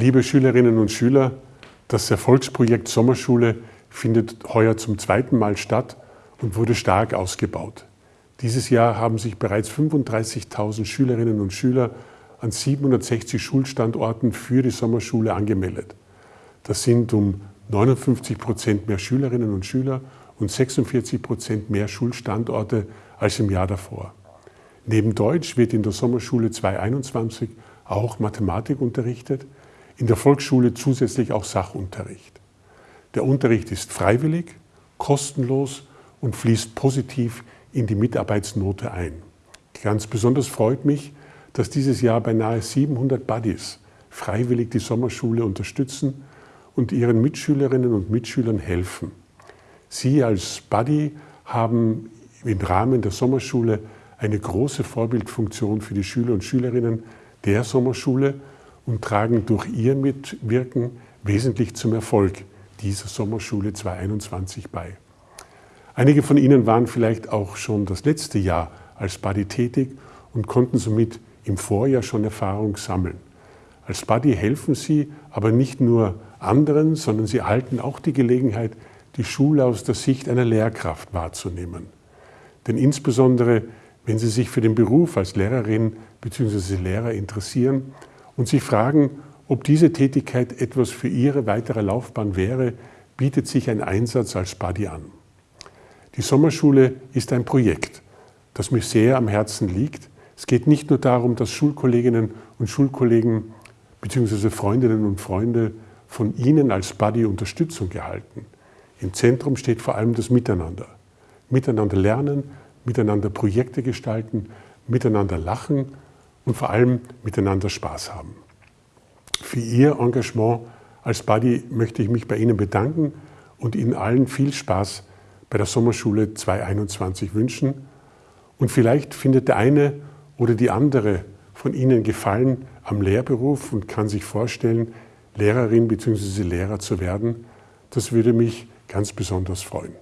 Liebe Schülerinnen und Schüler, das Erfolgsprojekt Sommerschule findet heuer zum zweiten Mal statt und wurde stark ausgebaut. Dieses Jahr haben sich bereits 35.000 Schülerinnen und Schüler an 760 Schulstandorten für die Sommerschule angemeldet. Das sind um 59 Prozent mehr Schülerinnen und Schüler und 46 Prozent mehr Schulstandorte als im Jahr davor. Neben Deutsch wird in der Sommerschule 2021 auch Mathematik unterrichtet, in der Volksschule zusätzlich auch Sachunterricht. Der Unterricht ist freiwillig, kostenlos und fließt positiv in die Mitarbeitsnote ein. Ganz besonders freut mich, dass dieses Jahr beinahe 700 Buddies freiwillig die Sommerschule unterstützen und ihren Mitschülerinnen und Mitschülern helfen. Sie als Buddy haben im Rahmen der Sommerschule eine große Vorbildfunktion für die Schüler und Schülerinnen der Sommerschule und tragen durch ihr Mitwirken wesentlich zum Erfolg dieser Sommerschule 2021 bei. Einige von Ihnen waren vielleicht auch schon das letzte Jahr als Buddy tätig und konnten somit im Vorjahr schon Erfahrung sammeln. Als Buddy helfen Sie aber nicht nur anderen, sondern Sie erhalten auch die Gelegenheit, die Schule aus der Sicht einer Lehrkraft wahrzunehmen. Denn insbesondere, wenn Sie sich für den Beruf als Lehrerin bzw. Lehrer interessieren, und sich fragen, ob diese Tätigkeit etwas für Ihre weitere Laufbahn wäre, bietet sich ein Einsatz als Buddy an. Die Sommerschule ist ein Projekt, das mir sehr am Herzen liegt. Es geht nicht nur darum, dass Schulkolleginnen und Schulkollegen bzw. Freundinnen und Freunde von Ihnen als Buddy Unterstützung erhalten. Im Zentrum steht vor allem das Miteinander. Miteinander lernen, miteinander Projekte gestalten, miteinander lachen und vor allem miteinander Spaß haben. Für Ihr Engagement als Buddy möchte ich mich bei Ihnen bedanken und Ihnen allen viel Spaß bei der Sommerschule 2021 wünschen. Und vielleicht findet der eine oder die andere von Ihnen Gefallen am Lehrberuf und kann sich vorstellen, Lehrerin bzw. Lehrer zu werden. Das würde mich ganz besonders freuen.